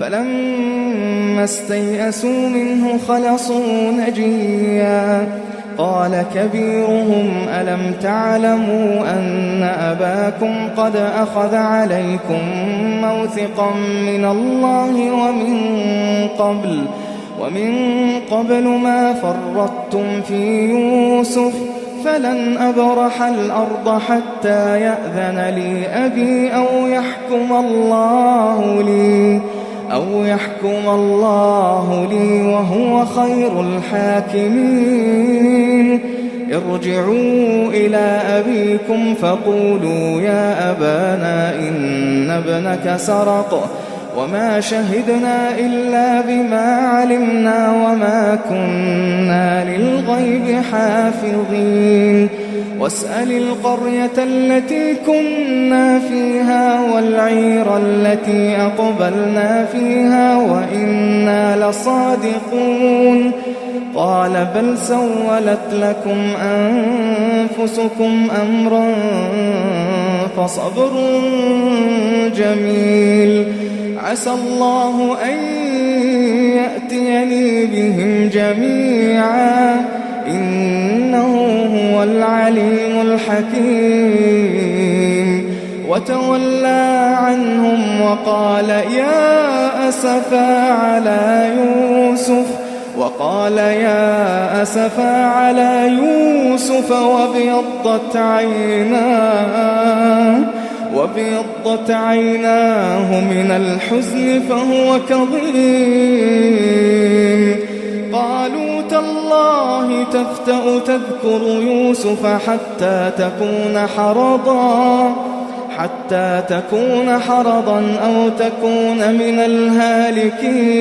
فلما استيئسوا منه خلصوا نجيا. قال كبيرهم ألم تعلموا أن أباكم قد أخذ عليكم موثقا من الله ومن قبل؟ ومن قبل ما فرطتم في يوسف فلن أبرح الأرض حتى يأذن لي أبي أو يحكم الله لي. أو يحكم الله لي وهو خير الحاكمين. ارجعوا إلى أبيكم فقولوا يا أبانا إن ابنك سرق وما شهدنا إلا بما علمنا وما كنا للغيب حافظين. واسأل القرية التي كنا فيها والعير التي أقبلنا فيها وإنا لصادقون. قال بل سولت لكم أنفسكم أمرا فصبر جميل. عسى الله أن يأتيني بهم جميعا. هو العليم الحكيم. وتولى عنهم وقال يا أسفا على يوسف وقال يا أسفا على يوسف وابيضت عيناه وابيضت عيناه من الحزن فهو كظيم. تالله تفتأ تذكر يوسف حتى تكون حرضا حتى تكون حرضا أو تكون من الهالكين.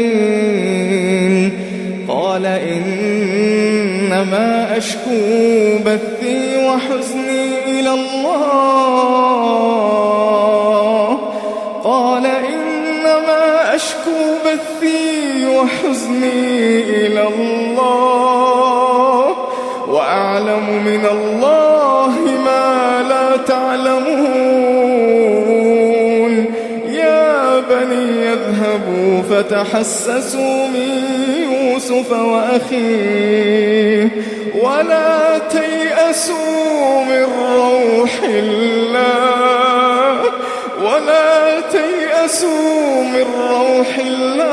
قال إنما أشكو بثي وحزني إلى الله. أشكو بثي وحزني إلى الله وأعلم من الله ما لا تعلمون. يا بني يذهبوا فتحسسوا من يوسف وأخيه ولا تيأسوا من روح الله ولا تيأسوا من روح الله.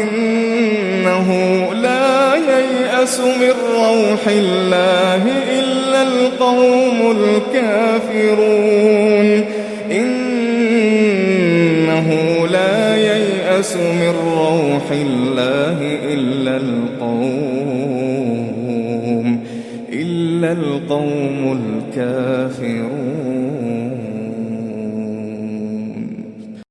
إنه لا ييأس من روح الله إلا القوم الكافرون. إنه لا ييأس من روح الله إلا القوم إلا القوم الكافرون.